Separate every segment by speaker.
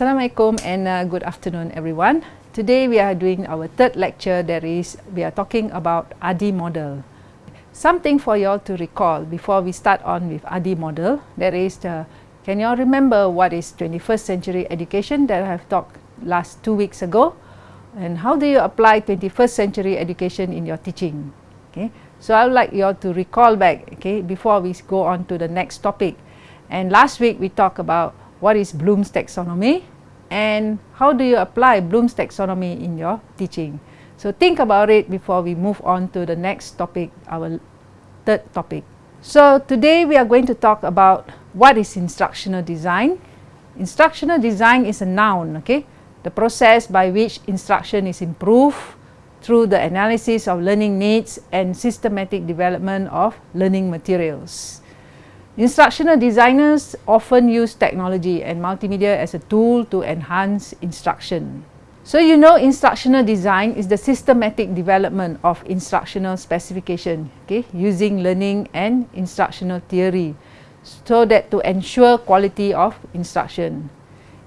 Speaker 1: Assalamualaikum and uh, good afternoon everyone. Today we are doing our third lecture that is we are talking about ADDIE model. Something for you all to recall before we start on with ADDIE model. That is the can you all remember what is 21st century education that I have talked last two weeks ago? And how do you apply 21st century education in your teaching? Okay so I would like you all to recall back okay before we go on to the next topic. And last week we talked about what is Bloom's taxonomy and how do you apply Bloom's taxonomy in your teaching. So think about it before we move on to the next topic, our third topic. So today we are going to talk about what is instructional design. Instructional design is a noun, okay? The process by which instruction is improved through the analysis of learning needs and systematic development of learning materials. Instructional designers often use technology and multimedia as a tool to enhance instruction. So you know instructional design is the systematic development of instructional specification okay, using learning and instructional theory so that to ensure quality of instruction.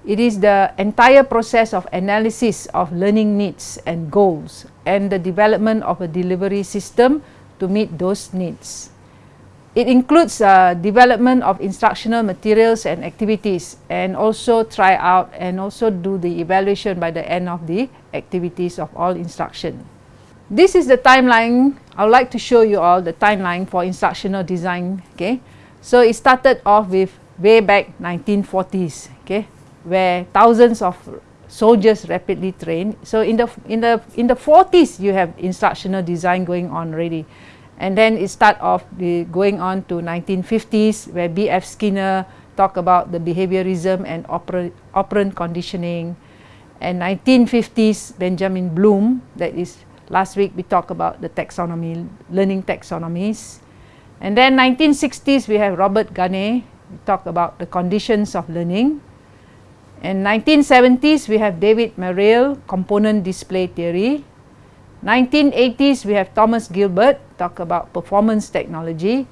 Speaker 1: It is the entire process of analysis of learning needs and goals and the development of a delivery system to meet those needs. It includes uh, development of instructional materials and activities and also try out and also do the evaluation by the end of the activities of all instruction. This is the timeline. I would like to show you all the timeline for instructional design. Okay, So it started off with way back 1940s, okay, where thousands of soldiers rapidly trained. So in the in the in the 40s you have instructional design going on already and then it start off the going on to 1950s where B.F. Skinner talk about the behaviorism and oper operant conditioning. And 1950s Benjamin Bloom that is last week we talked about the taxonomy learning taxonomies. And then 1960s we have Robert Gagné we talk about the conditions of learning. And 1970s we have David Merrill component display theory 1980s we have Thomas Gilbert talk about performance technology.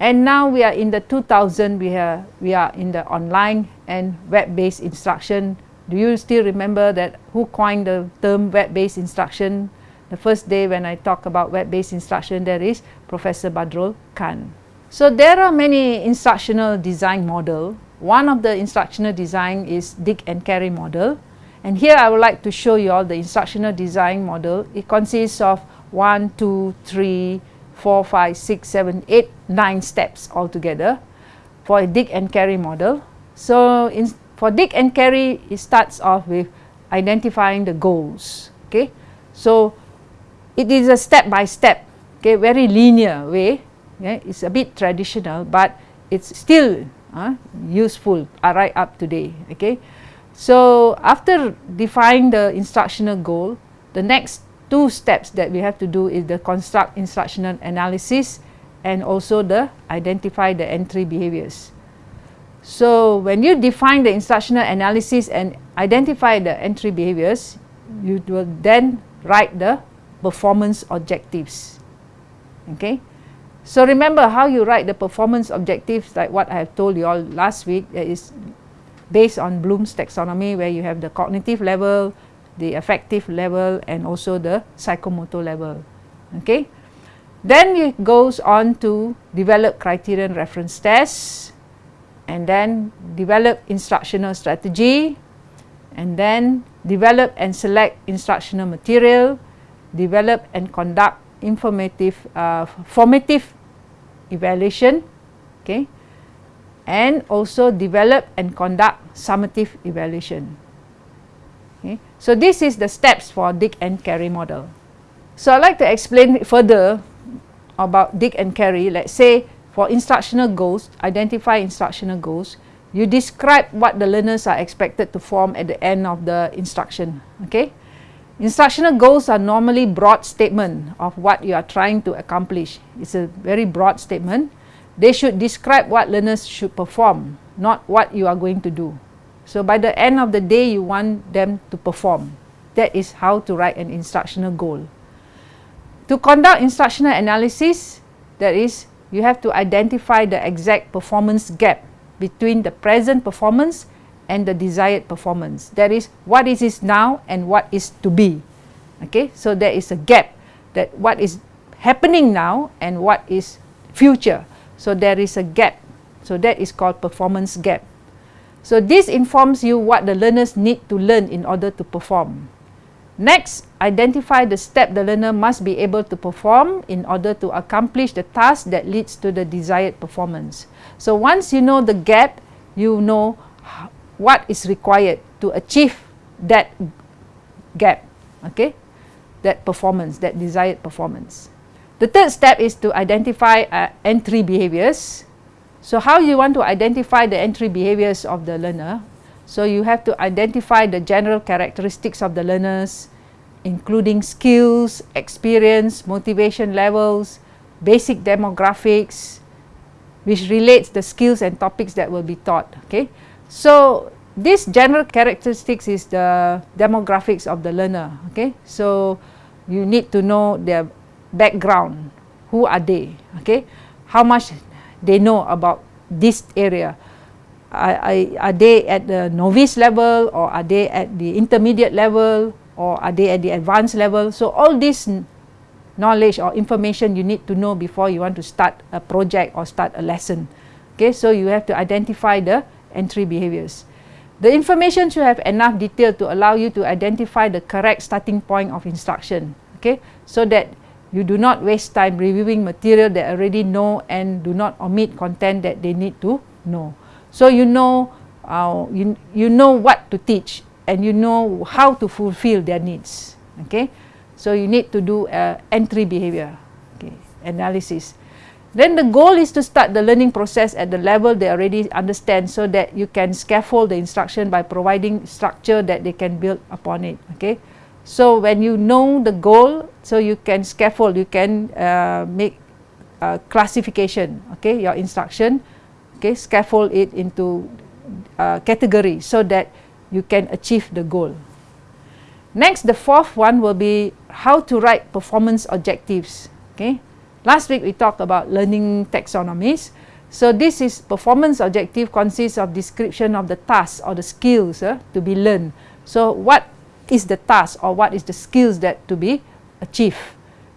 Speaker 1: And now we are in the 2000 we are we are in the online and web based instruction. Do you still remember that who coined the term web based instruction? The first day when I talk about web based instruction there is Professor Badrul Khan. So there are many instructional design model. One of the instructional design is Dick and Carey model and here I would like to show you all the instructional design model. It consists of 1, 2, 3, 4, 5, 6, 7, 8, 9 steps altogether for a Dick and Carey model. So in, for Dick and Carey, it starts off with identifying the goals. Okay, So it is a step-by-step, -step, okay, very linear way. Okay? It's a bit traditional, but it's still uh, useful uh, right up today. Okay. So after defining the instructional goal, the next two steps that we have to do is the construct instructional analysis and also the identify the entry behaviors. So when you define the instructional analysis and identify the entry behaviors, you will then write the performance objectives. Okay. So remember how you write the performance objectives like what I have told you all last week that is based on Bloom's taxonomy where you have the cognitive level, the affective level and also the psychomotor level. Okay. Then it goes on to develop criterion reference tests and then develop instructional strategy and then develop and select instructional material, develop and conduct informative uh, formative evaluation okay and also develop and conduct summative evaluation. Okay. So this is the steps for Dick and Carey model. So I'd like to explain further about Dick and Carey. Let's say for instructional goals, identify instructional goals, you describe what the learners are expected to form at the end of the instruction. Okay. Instructional goals are normally broad statement of what you are trying to accomplish. It's a very broad statement they should describe what learners should perform, not what you are going to do. So by the end of the day, you want them to perform. That is how to write an instructional goal. To conduct instructional analysis, that is, you have to identify the exact performance gap between the present performance and the desired performance. That is, what is is now and what is to be. Okay, so there is a gap that what is happening now and what is future. So there is a gap. So that is called performance gap. So this informs you what the learners need to learn in order to perform. Next, identify the step the learner must be able to perform in order to accomplish the task that leads to the desired performance. So once you know the gap, you know what is required to achieve that gap, okay? That performance, that desired performance. The third step is to identify uh, entry behaviors. So how you want to identify the entry behaviors of the learner? So you have to identify the general characteristics of the learners, including skills, experience, motivation levels, basic demographics, which relates the skills and topics that will be taught. Okay, so this general characteristics is the demographics of the learner. Okay, so you need to know their background, who are they? Okay, how much they know about this area. Are, are, they at the novice level or are they at the intermediate level or are they at the advanced level? So all this knowledge or information you need to know before you want to start a project or start a lesson. Okay, so you have to identify the entry behaviors. The information should have enough detail to allow you to identify the correct starting point of instruction. Okay, so that you do not waste time reviewing material they already know and do not omit content that they need to know. So you know, uh, you, you know what to teach and you know how to fulfill their needs. Okay, so you need to do uh, entry behavior okay, analysis. Then the goal is to start the learning process at the level they already understand so that you can scaffold the instruction by providing structure that they can build upon it. Okay, so when you know the goal, so you can scaffold, you can uh, make uh, classification. Okay, your instruction, okay, scaffold it into uh, category so that you can achieve the goal. Next, the fourth one will be how to write performance objectives. Okay. Last week we talked about learning taxonomies. So this is performance objective consists of description of the task or the skills uh, to be learned. So what is the task or what is the skills that to be achieved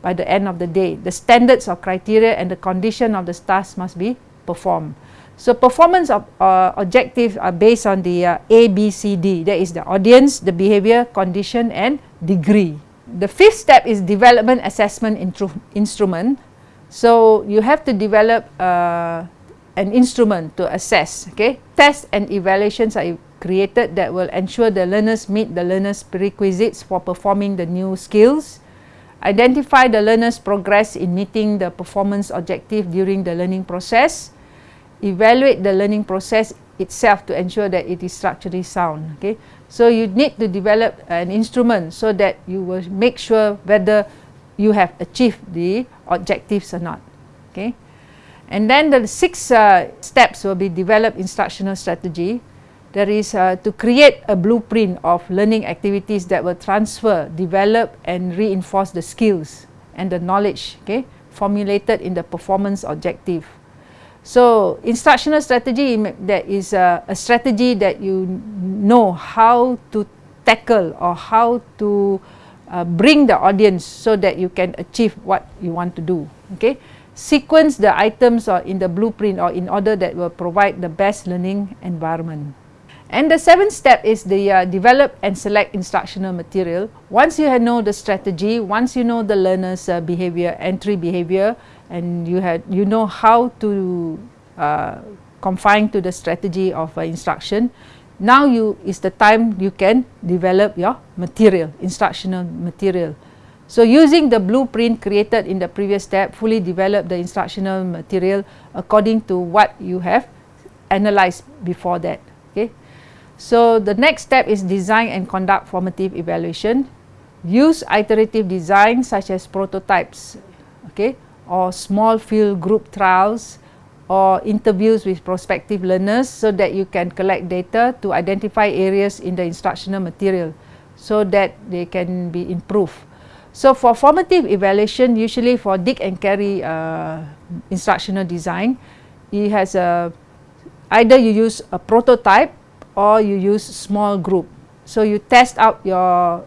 Speaker 1: by the end of the day? The standards or criteria and the condition of the task must be performed. So performance of uh, objectives are based on the uh, A, B, C, D. That is the audience, the behavior, condition and degree. The fifth step is development assessment instrument. So you have to develop uh, an instrument to assess. Okay, Tests and evaluations are created that will ensure the learners meet the learners prerequisites for performing the new skills. Identify the learners progress in meeting the performance objective during the learning process evaluate the learning process itself to ensure that it is structurally sound. Okay, so you need to develop an instrument so that you will make sure whether you have achieved the objectives or not. Okay, and then the six uh, steps will be develop instructional strategy. There is uh, to create a blueprint of learning activities that will transfer, develop, and reinforce the skills and the knowledge. Okay, formulated in the performance objective. So instructional strategy that is a, a strategy that you know how to tackle or how to uh, bring the audience so that you can achieve what you want to do. Okay, sequence the items or in the blueprint or in order that will provide the best learning environment. And the seventh step is the uh, develop and select instructional material. Once you know the strategy, once you know the learner's uh, behavior, entry behavior, and you had you know how to uh, confine to the strategy of uh, instruction now you is the time you can develop your material instructional material so using the blueprint created in the previous step fully develop the instructional material according to what you have analyzed before that so the next step is design and conduct formative evaluation use iterative design such as prototypes okay or small field group trials or interviews with prospective learners so that you can collect data to identify areas in the instructional material so that they can be improved. So for formative evaluation, usually for Dick and Carey uh, instructional design, it has a either you use a prototype or you use small group. So you test out your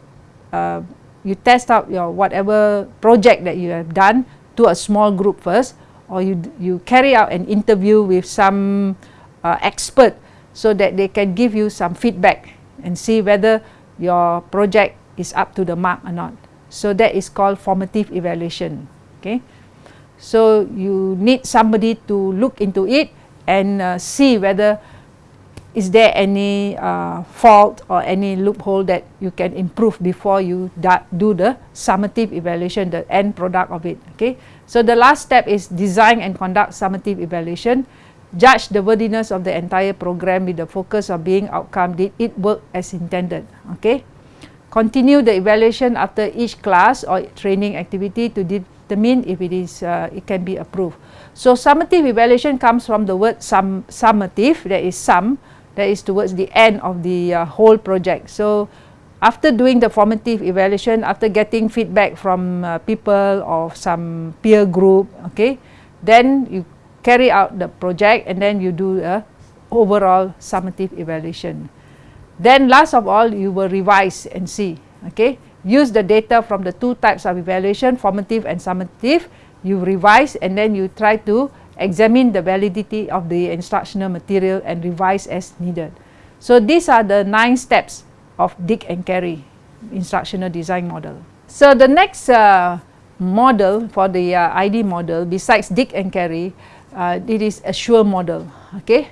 Speaker 1: uh, you test out your whatever project that you have done to a small group first or you you carry out an interview with some uh, expert so that they can give you some feedback and see whether your project is up to the mark or not. So that is called formative evaluation. Okay. So you need somebody to look into it and uh, see whether is there any uh, fault or any loophole that you can improve before you do the summative evaluation, the end product of it. Okay. So the last step is design and conduct summative evaluation. Judge the worthiness of the entire program with the focus of being outcome. Did it work as intended? Okay. Continue the evaluation after each class or training activity to determine if it is uh, it can be approved. So summative evaluation comes from the word sum, summative, that is sum, that is towards the end of the uh, whole project. So after doing the formative evaluation, after getting feedback from uh, people or some peer group, okay, then you carry out the project and then you do a overall summative evaluation. Then last of all, you will revise and see, okay. Use the data from the two types of evaluation, formative and summative. You revise and then you try to examine the validity of the instructional material and revise as needed. So these are the nine steps of Dick and Carey instructional design model. So the next uh, model for the uh, ID model besides Dick and Carey, uh, it is assure model. Okay,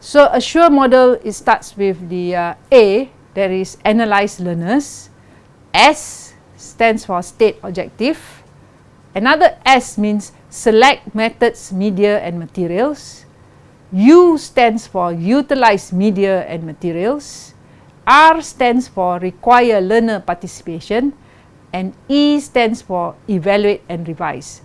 Speaker 1: so assure model it starts with the uh, A that is analyze learners, S stands for state objective, another S means select methods, media and materials. U stands for utilize media and materials. R stands for require learner participation. And E stands for evaluate and revise.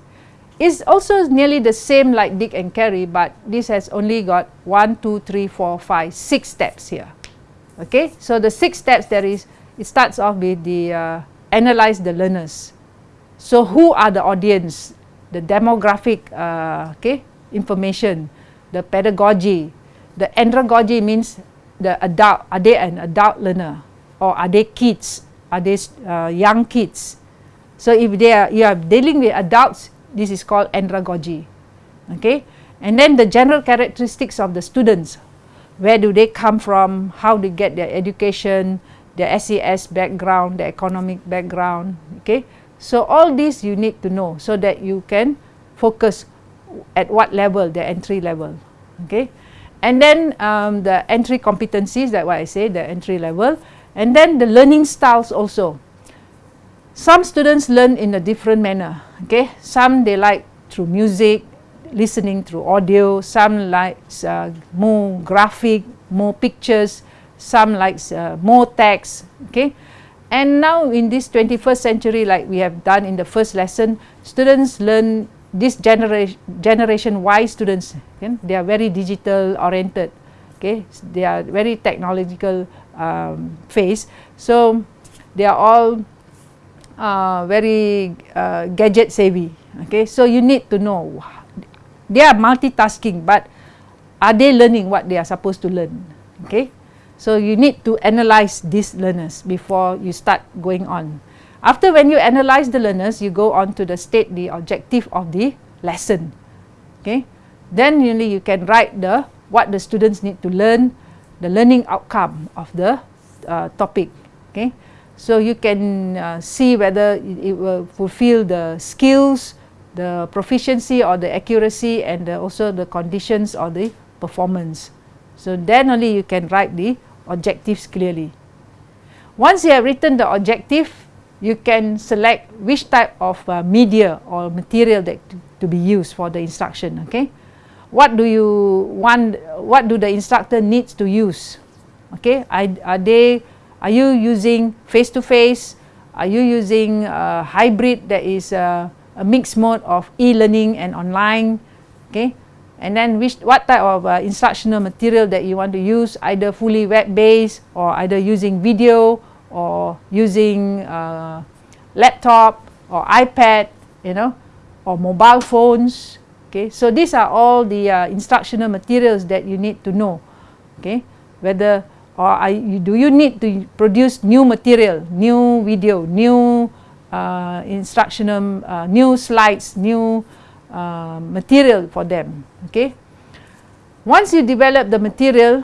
Speaker 1: It's also nearly the same like Dick and Carey, but this has only got one, two, three, four, five, six steps here. Okay, so the six steps there is, it starts off with the uh, analyze the learners. So who are the audience? The demographic uh, okay, information, the pedagogy. The andragogy means the adult, are they an adult learner or are they kids, are they uh, young kids. So if they are, you are dealing with adults, this is called andragogy. Okay, and then the general characteristics of the students, where do they come from, how they get their education, their SES background, their economic background, okay. So all these you need to know so that you can focus at what level, the entry level. Okay. And then um, the entry competencies, that what I say, the entry level. And then the learning styles also. Some students learn in a different manner. Okay. Some they like through music, listening through audio. Some like uh, more graphic, more pictures. Some likes uh, more text. Okay. And now in this 21st century, like we have done in the first lesson, students learn this generation generation Y students, okay, they are very digital oriented. Okay, they are very technological um, phase. So they are all uh, very uh, gadget savvy. Okay, so you need to know they are multitasking, but are they learning what they are supposed to learn? Okay. So you need to analyze these learners before you start going on. After when you analyze the learners, you go on to the state the objective of the lesson. Okay. Then only you can write the what the students need to learn, the learning outcome of the uh, topic. Okay. So you can uh, see whether it, will fulfill the skills, the proficiency or the accuracy and the, also the conditions or the performance. So then only you can write the objectives clearly. Once you have written the objective, you can select which type of uh, media or material that to, be used for the instruction. Okay, what do you want? What do the instructor needs to use? Okay, are, are they? Are you using face to face? Are you using a hybrid that is a, a mixed mode of e-learning and online? Okay, and then which what type of uh, instructional material that you want to use either fully web based or either using video or using uh, laptop or ipad you know or mobile phones okay? So these are all the uh, instructional materials that you need to know okay? Whether or are you, do you need to produce new material, new video, new uh, instructional, uh, new slides, new uh, material for them, okay. Once you develop the material,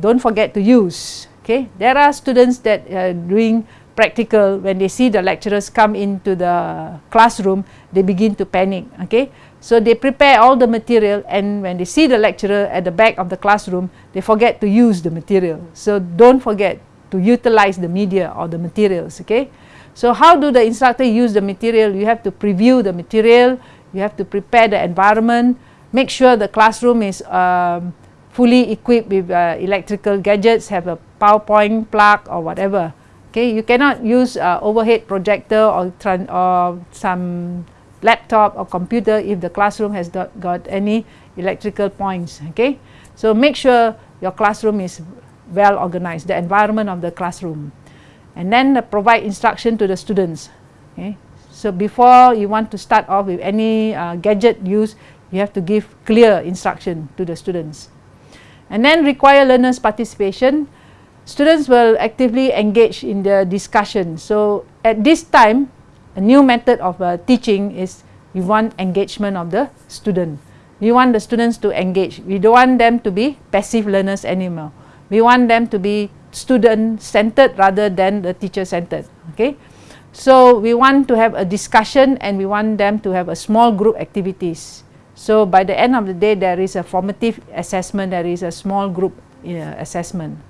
Speaker 1: don't forget to use, okay. There are students that are doing practical, when they see the lecturers come into the classroom, they begin to panic, okay. So, they prepare all the material and when they see the lecturer at the back of the classroom, they forget to use the material. So, don't forget to utilize the media or the materials. Okay? So, how do the instructor use the material? You have to preview the material, you have to prepare the environment, make sure the classroom is um, fully equipped with uh, electrical gadgets, have a PowerPoint plug or whatever. Okay? You cannot use uh, overhead projector or, or some laptop or computer if the classroom has got, got any electrical points. Okay? So, make sure your classroom is well organized, the environment of the classroom. And then uh, provide instruction to the students. Okay? So, before you want to start off with any uh, gadget use, you have to give clear instruction to the students. And then require learners participation. Students will actively engage in the discussion. So, at this time, a new method of uh, teaching is we want engagement of the student. We want the students to engage. We don't want them to be passive learners anymore. We want them to be student centered rather than the teacher centered. Okay. So, we want to have a discussion and we want them to have a small group activities. So, by the end of the day there is a formative assessment, there is a small group uh, assessment.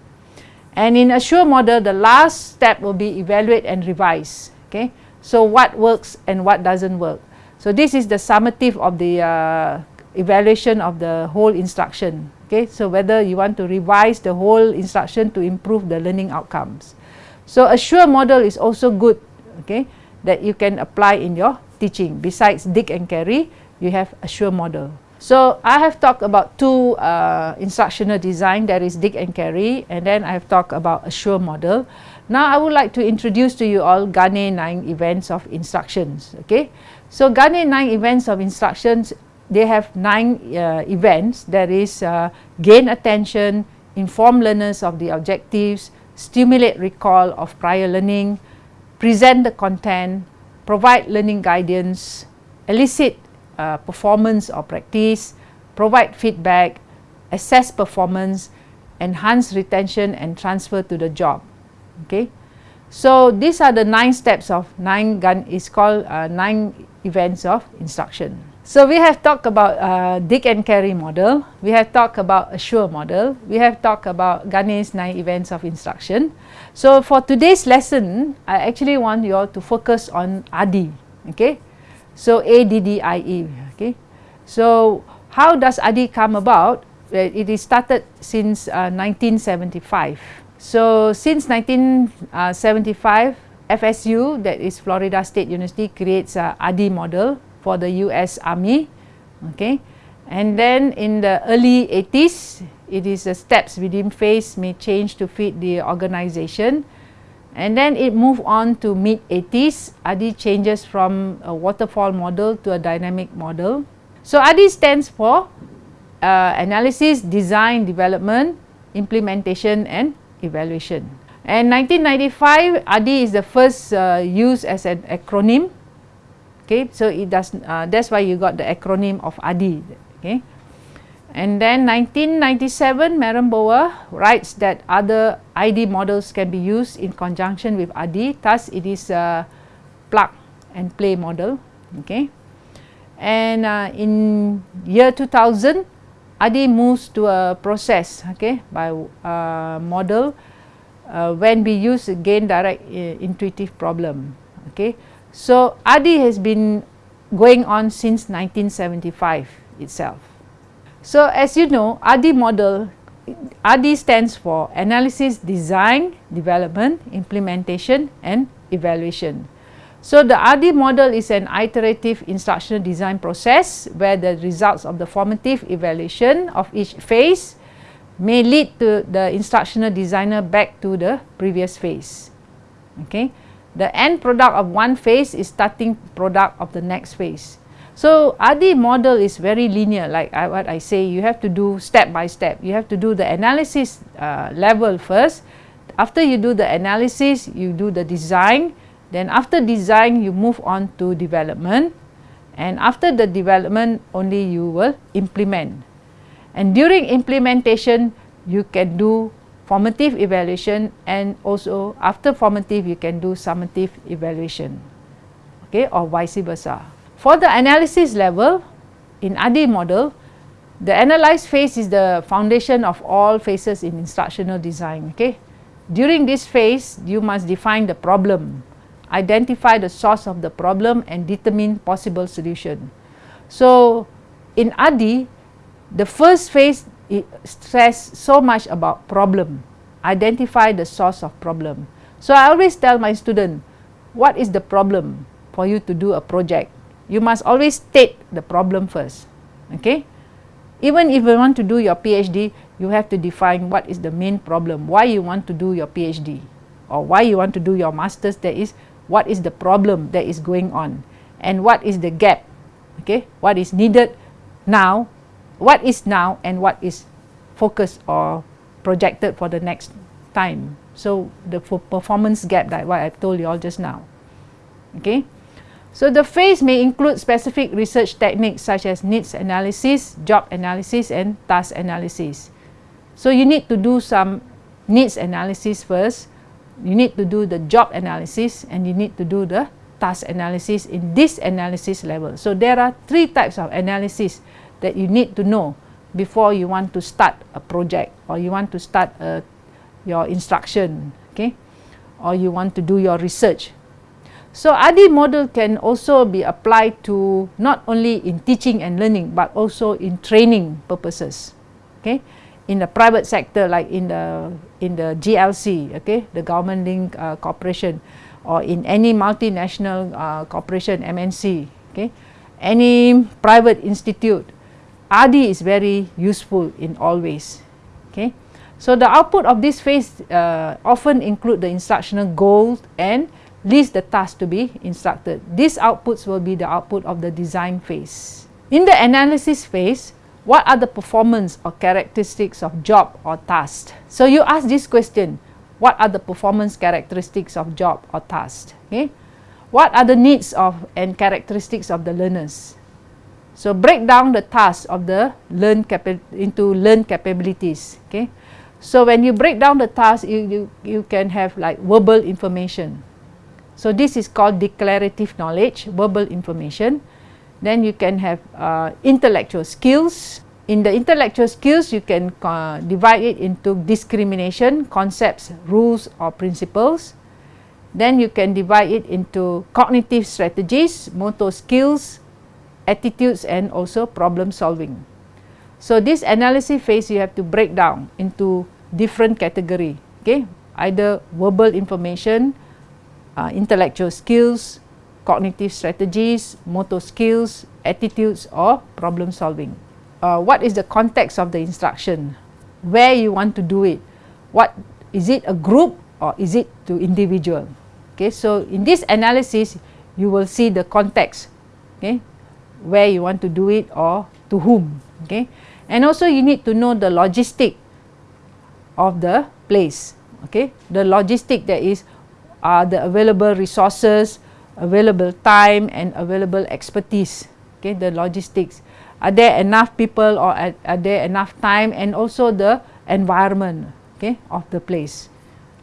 Speaker 1: And in assure model the last step will be evaluate and revise. Okay. So, what works and what does not work. So, this is the summative of the uh, evaluation of the whole instruction. Okay. So, whether you want to revise the whole instruction to improve the learning outcomes. So, assure model is also good okay, that you can apply in your teaching. Besides Dick and Carey, you have assure model. So, I have talked about two uh, instructional design that is Dick and Carey and then I have talked about assure model. Now, I would like to introduce to you all Gagné 9 events of instructions. Okay? So, Gagné 9 events of instructions, they have 9 uh, events. that is uh, gain attention, inform learners of the objectives, stimulate recall of prior learning, present the content, provide learning guidance, elicit uh, performance or practice, provide feedback, assess performance, enhance retention and transfer to the job. Okay. So, these are the nine steps of nine gun is called uh, nine events of instruction. So, we have talked about uh, Dick and Carey model, we have talked about assure model, we have talked about Gagné's nine events of instruction. So, for today's lesson, I actually want you all to focus on ADDIE. Okay. So, A-D-D-I-E. Okay. So, how does ADDIE come about? It is started since uh, 1975. So, since 1975, FSU that is Florida State University creates a ADDIE model for the US Army. Okay. And then in the early 80s, it is the steps within phase may change to fit the organization. And then it moved on to mid 80s, ADDIE changes from a waterfall model to a dynamic model. So, ADDIE stands for uh, analysis, design, development, implementation and evaluation. And 1995, ADDIE is the first uh, used as an acronym. Okay, so it does. Uh, that's why you got the acronym of ADDIE. Okay, and then 1997, Barer writes that other ID models can be used in conjunction with ADDIE. Thus, it is a plug and play model. Okay, and uh, in year 2000, ADDIE moves to a process okay, by uh, model uh, when we use gain direct uh, intuitive problem. Okay. So, ADDIE has been going on since 1975 itself. So, as you know ADDIE model ADDIE stands for analysis, design, development, implementation and evaluation. So, the ADDIE model is an iterative instructional design process where the results of the formative evaluation of each phase may lead to the instructional designer back to the previous phase. Okay. The end product of one phase is starting product of the next phase. So ADDIE model is very linear like I, what I say you have to do step by step. You have to do the analysis uh, level first. After you do the analysis, you do the design. Then after design, you move on to development. And after the development, only you will implement. And during implementation, you can do formative evaluation and also after formative, you can do summative evaluation. Okay, or vice versa. For the analysis level, in ADDIE model, the analyze phase is the foundation of all phases in instructional design. Okay? During this phase, you must define the problem, identify the source of the problem and determine possible solution. So, in ADDIE, the first phase stress so much about problem, identify the source of problem. So, I always tell my student, what is the problem for you to do a project? you must always state the problem first. Okay? Even if you want to do your PhD, you have to define what is the main problem, why you want to do your PhD or why you want to do your master's, that is what is the problem that is going on and what is the gap, okay? What is needed now, what is now and what is focused or projected for the next time. So, the performance gap that what I told you all just now, okay? So the phase may include specific research techniques such as needs analysis, job analysis and task analysis. So you need to do some needs analysis first, you need to do the job analysis and you need to do the task analysis in this analysis level. So there are three types of analysis that you need to know before you want to start a project or you want to start a, your instruction, okay? or you want to do your research. So ADDIE model can also be applied to not only in teaching and learning but also in training purposes. Okay, in the private sector like in the in the GLC, okay, the government link uh, corporation, or in any multinational uh, corporation MNC, okay, any private institute, ADDIE is very useful in all ways. Okay, so the output of this phase uh, often include the instructional goals and list the task to be instructed. These outputs will be the output of the design phase. In the analysis phase, what are the performance or characteristics of job or task? So you ask this question, what are the performance characteristics of job or task? Okay? What are the needs of and characteristics of the learners? So break down the task of the learn into learn capabilities. Okay? So when you break down the task, you, you, you can have like verbal information. So this is called declarative knowledge, verbal information. Then you can have uh, intellectual skills. In the intellectual skills, you can uh, divide it into discrimination, concepts, rules or principles. Then you can divide it into cognitive strategies, motor skills, attitudes and also problem solving. So this analysis phase you have to break down into different category, okay? Either verbal information, uh, intellectual skills, cognitive strategies, motor skills, attitudes or problem solving. Uh, what is the context of the instruction? Where you want to do it? What is it a group or is it to individual? Okay, so in this analysis, you will see the context. Okay, where you want to do it or to whom. Okay, and also you need to know the logistic of the place. Okay, the logistic that is are the available resources, available time and available expertise, okay, the logistics. Are there enough people or are, are there enough time and also the environment okay, of the place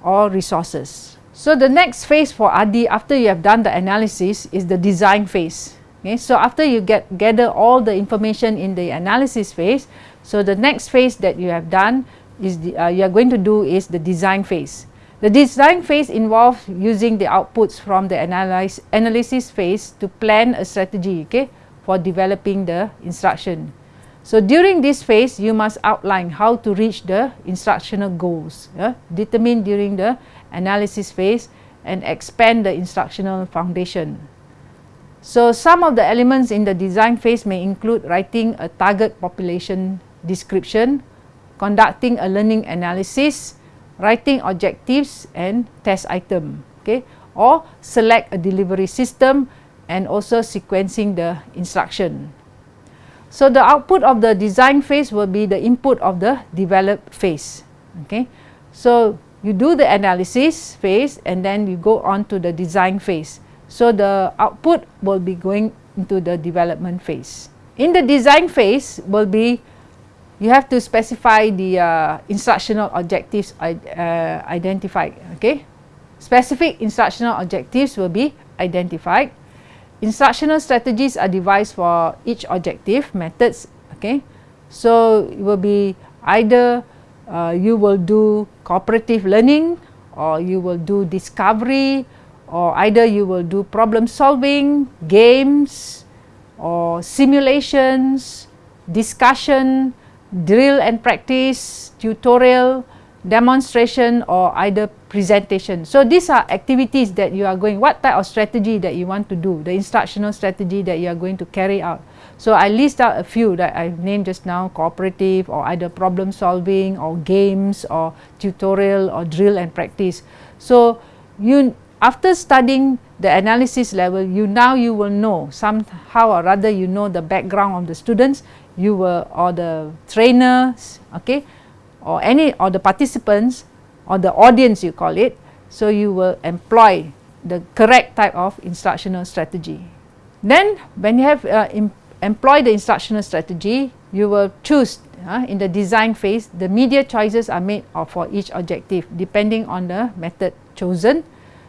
Speaker 1: or resources. So the next phase for ADDIE after you have done the analysis is the design phase. Okay, so after you get gather all the information in the analysis phase, so the next phase that you have done is the, uh, you are going to do is the design phase. The design phase involves using the outputs from the analyze, analysis phase to plan a strategy okay, for developing the instruction. So during this phase, you must outline how to reach the instructional goals, yeah, determined during the analysis phase and expand the instructional foundation. So some of the elements in the design phase may include writing a target population description, conducting a learning analysis, writing objectives and test item okay or select a delivery system and also sequencing the instruction. So, the output of the design phase will be the input of the develop phase. Okay. So, you do the analysis phase and then you go on to the design phase. So, the output will be going into the development phase. In the design phase will be you have to specify the uh, instructional objectives uh, identified. Okay. Specific instructional objectives will be identified. Instructional strategies are devised for each objective methods. Okay. So, it will be either uh, you will do cooperative learning or you will do discovery or either you will do problem solving, games or simulations, discussion, drill and practice, tutorial, demonstration or either presentation. So, these are activities that you are going, what type of strategy that you want to do, the instructional strategy that you are going to carry out. So, I list out a few that I've named just now, cooperative or either problem solving or games or tutorial or drill and practice. So, you after studying the analysis level, you now you will know somehow or rather you know the background of the students, you were or the trainers, okay, or any or the participants or the audience you call it. So, you will employ the correct type of instructional strategy. Then when you have uh, employ the instructional strategy, you will choose uh, in the design phase, the media choices are made for each objective depending on the method chosen.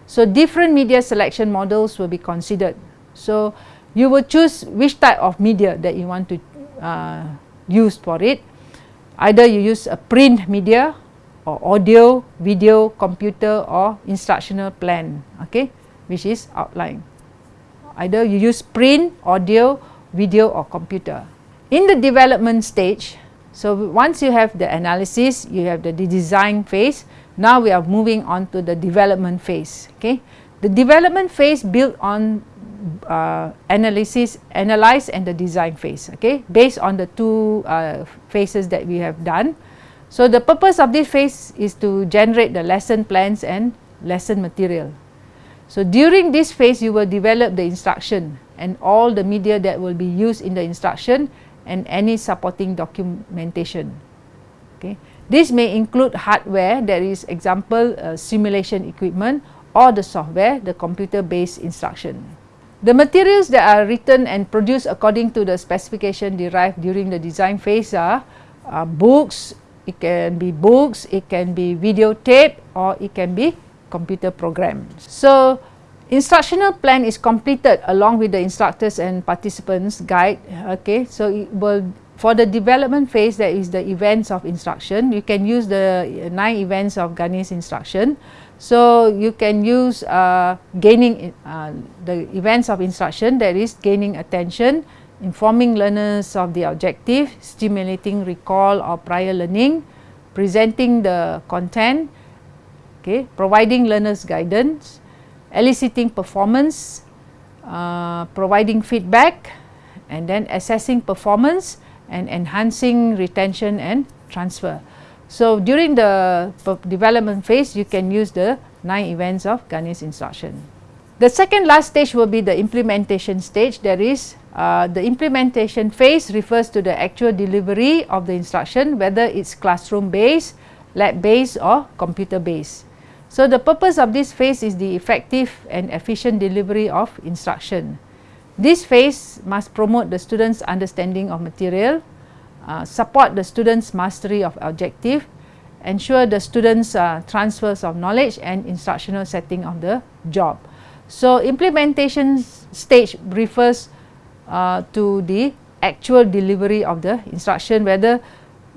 Speaker 1: So, different media selection models will be considered. So, you will choose which type of media that you want to uh, use for it either you use a print media or audio, video, computer or instructional plan, okay, which is outline. Either you use print, audio, video or computer. In the development stage, so once you have the analysis, you have the design phase, now we are moving on to the development phase, okay. The development phase built on uh, analysis, analyze and the design phase, okay, based on the two uh, phases that we have done. So, the purpose of this phase is to generate the lesson plans and lesson material. So, during this phase, you will develop the instruction and all the media that will be used in the instruction and any supporting documentation. This may include hardware, that is example uh, simulation equipment or the software, the computer based instruction. The materials that are written and produced according to the specification derived during the design phase are uh, books, it can be books, it can be videotape or it can be computer programs. So, instructional plan is completed along with the instructors and participants guide. Okay, so it will for the development phase that is the events of instruction, you can use the nine events of Gagné's instruction. So, you can use uh, gaining uh, the events of instruction that is gaining attention, informing learners of the objective, stimulating recall or prior learning, presenting the content, okay, providing learners guidance, eliciting performance, uh, providing feedback and then assessing performance and enhancing retention and transfer. So, during the development phase, you can use the 9 events of Gagné's instruction. The second last stage will be the implementation stage. That is, uh, the implementation phase refers to the actual delivery of the instruction, whether it's classroom based, lab based or computer based. So, the purpose of this phase is the effective and efficient delivery of instruction. This phase must promote the students' understanding of material, uh, support the students mastery of objective, ensure the students uh, transfers of knowledge and instructional setting of the job. So, implementation stage refers uh, to the actual delivery of the instruction whether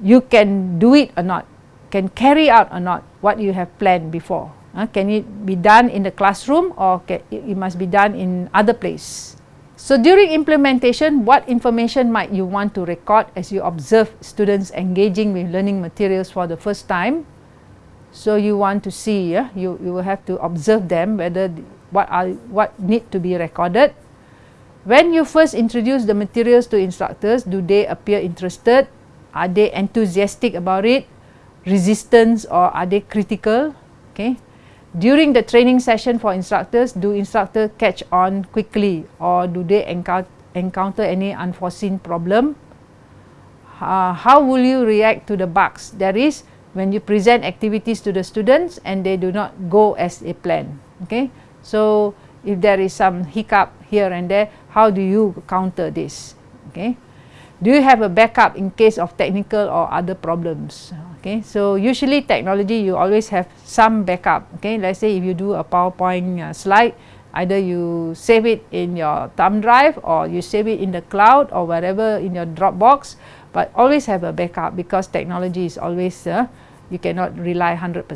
Speaker 1: you can do it or not, can carry out or not what you have planned before. Uh, can it be done in the classroom or can, it must be done in other place. So, during implementation, what information might you want to record as you observe students engaging with learning materials for the first time? So, you want to see, yeah, you, you will have to observe them whether what are what need to be recorded. When you first introduce the materials to instructors, do they appear interested? Are they enthusiastic about it? Resistance or are they critical? Okay. During the training session for instructors, do instructors catch on quickly or do they encounter any unforeseen problem? Uh, how will you react to the bugs? That is, when you present activities to the students and they do not go as a plan. Okay, so if there is some hiccup here and there, how do you counter this? Okay, do you have a backup in case of technical or other problems? Okay, so usually technology you always have some backup. Okay, let's say if you do a PowerPoint uh, slide, either you save it in your thumb drive or you save it in the cloud or wherever in your Dropbox, but always have a backup because technology is always uh, you cannot rely 100%.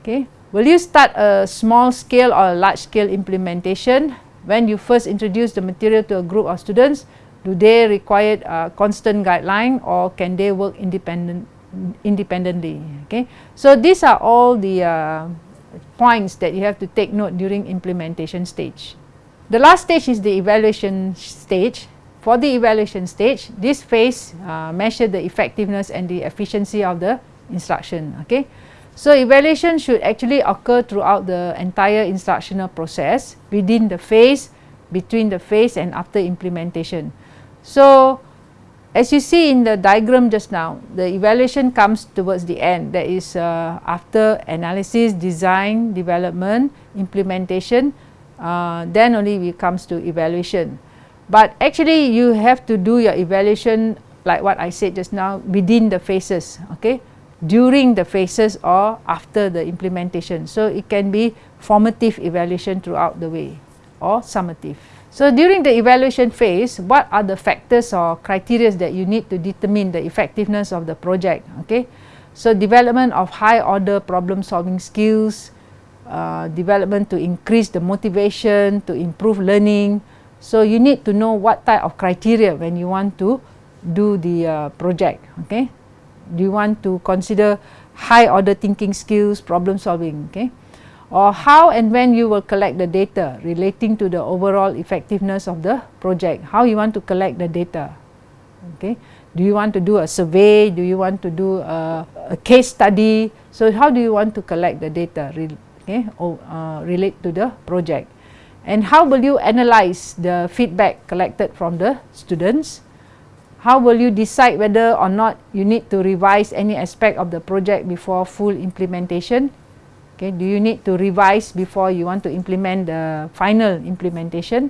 Speaker 1: Okay. Will you start a small scale or a large scale implementation? When you first introduce the material to a group of students, do they require a constant guideline or can they work independent, independently? Okay. So these are all the uh, points that you have to take note during implementation stage. The last stage is the evaluation stage. For the evaluation stage, this phase uh, measure the effectiveness and the efficiency of the instruction. Okay, so evaluation should actually occur throughout the entire instructional process within the phase, between the phase and after implementation. So as you see in the diagram just now, the evaluation comes towards the end. That is uh, after analysis, design, development, implementation, uh, then only it comes to evaluation. But actually you have to do your evaluation like what I said just now within the phases. Okay during the phases or after the implementation. So it can be formative evaluation throughout the way or summative. So during the evaluation phase, what are the factors or criteria that you need to determine the effectiveness of the project? Okay, so development of high order problem solving skills, uh, development to increase the motivation, to improve learning. So you need to know what type of criteria when you want to do the uh, project. Okay, do you want to consider high order thinking skills, problem solving, okay? Or how and when you will collect the data relating to the overall effectiveness of the project, how you want to collect the data, okay? Do you want to do a survey? Do you want to do a, a case study? So how do you want to collect the data, okay, or uh, relate to the project? And how will you analyze the feedback collected from the students? how will you decide whether or not you need to revise any aspect of the project before full implementation? Okay, do you need to revise before you want to implement the final implementation?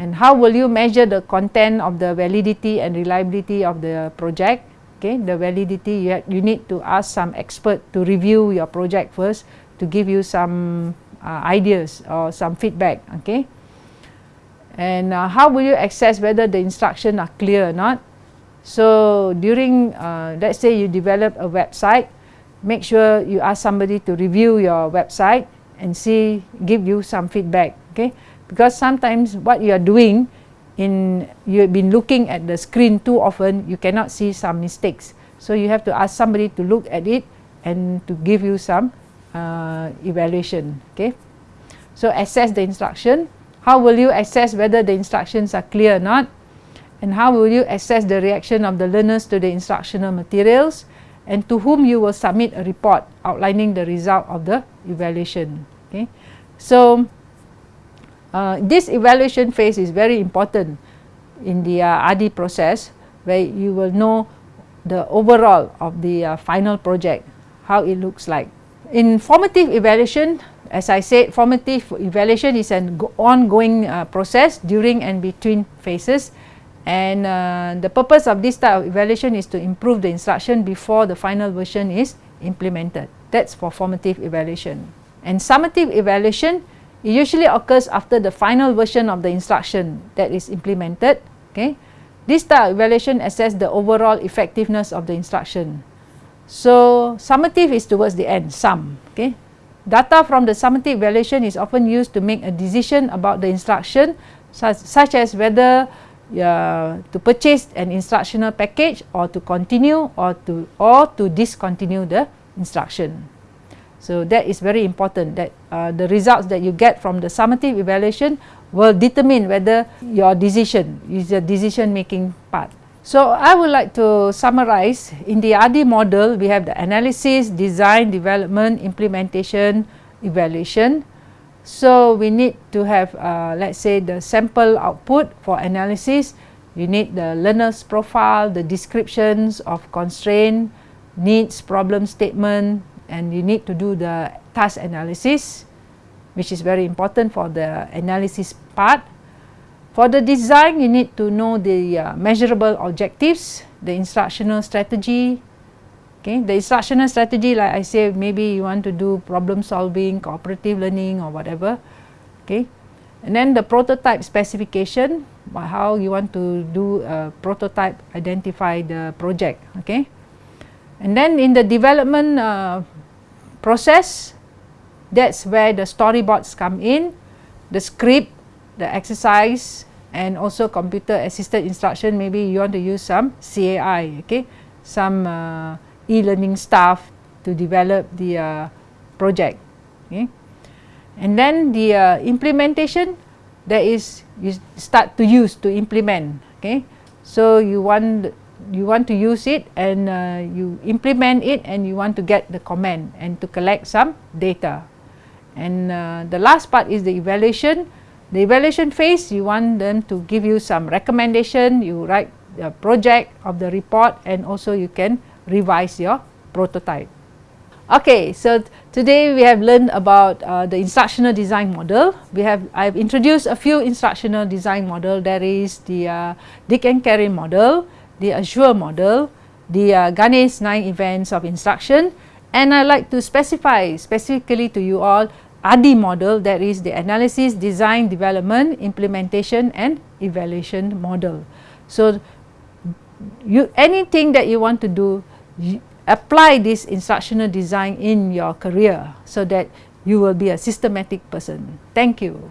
Speaker 1: And how will you measure the content of the validity and reliability of the project? Okay, the validity you, you need to ask some expert to review your project first to give you some uh, ideas or some feedback. Okay, and uh, how will you assess whether the instructions are clear or not so during uh, let's say you develop a website make sure you ask somebody to review your website and see give you some feedback okay because sometimes what you are doing in you've been looking at the screen too often you cannot see some mistakes so you have to ask somebody to look at it and to give you some uh, evaluation okay so assess the instruction how will you assess whether the instructions are clear or not? And how will you assess the reaction of the learners to the instructional materials? And to whom you will submit a report outlining the result of the evaluation. Okay, So, uh, this evaluation phase is very important in the uh, ADDIE process where you will know the overall of the uh, final project, how it looks like. In formative evaluation, as I said, formative evaluation is an ongoing uh, process during and between phases. And uh, the purpose of this type of evaluation is to improve the instruction before the final version is implemented. That's for formative evaluation. And summative evaluation it usually occurs after the final version of the instruction that is implemented. Okay, This type of evaluation assess the overall effectiveness of the instruction. So summative is towards the end, sum. Okay, Data from the summative evaluation is often used to make a decision about the instruction such, such as whether uh, to purchase an instructional package or to continue or to or to discontinue the instruction. So that is very important that uh, the results that you get from the summative evaluation will determine whether your decision is a decision making part. So, I would like to summarize in the ADDIE model we have the analysis, design, development, implementation, evaluation. So, we need to have uh, let us say the sample output for analysis, you need the learner's profile, the descriptions of constraint, needs, problem statement and you need to do the task analysis which is very important for the analysis part for the design, you need to know the uh, measurable objectives, the instructional strategy. Okay, the instructional strategy, like I say, maybe you want to do problem solving, cooperative learning or whatever. Okay, and then the prototype specification, how you want to do a prototype, identify the project. Okay, and then in the development uh, process, that's where the storyboards come in, the script, the exercise, and also computer assisted instruction maybe you want to use some CAI okay some uh, e-learning staff to develop the uh, project okay? And then the uh, implementation that is you start to use to implement okay? So you want you want to use it and uh, you implement it and you want to get the command and to collect some data. And uh, the last part is the evaluation. The evaluation phase, you want them to give you some recommendation, you write the project of the report and also you can revise your prototype. Okay, so today we have learned about uh, the instructional design model. We have I've introduced a few instructional design model. There is the uh, Dick and Carey model, the ASSURE model, the uh, Gagné's 9 events of instruction and I like to specify specifically to you all ADDIE model that is the analysis, design, development, implementation and evaluation model. So, you anything that you want to do, apply this instructional design in your career so that you will be a systematic person. Thank you.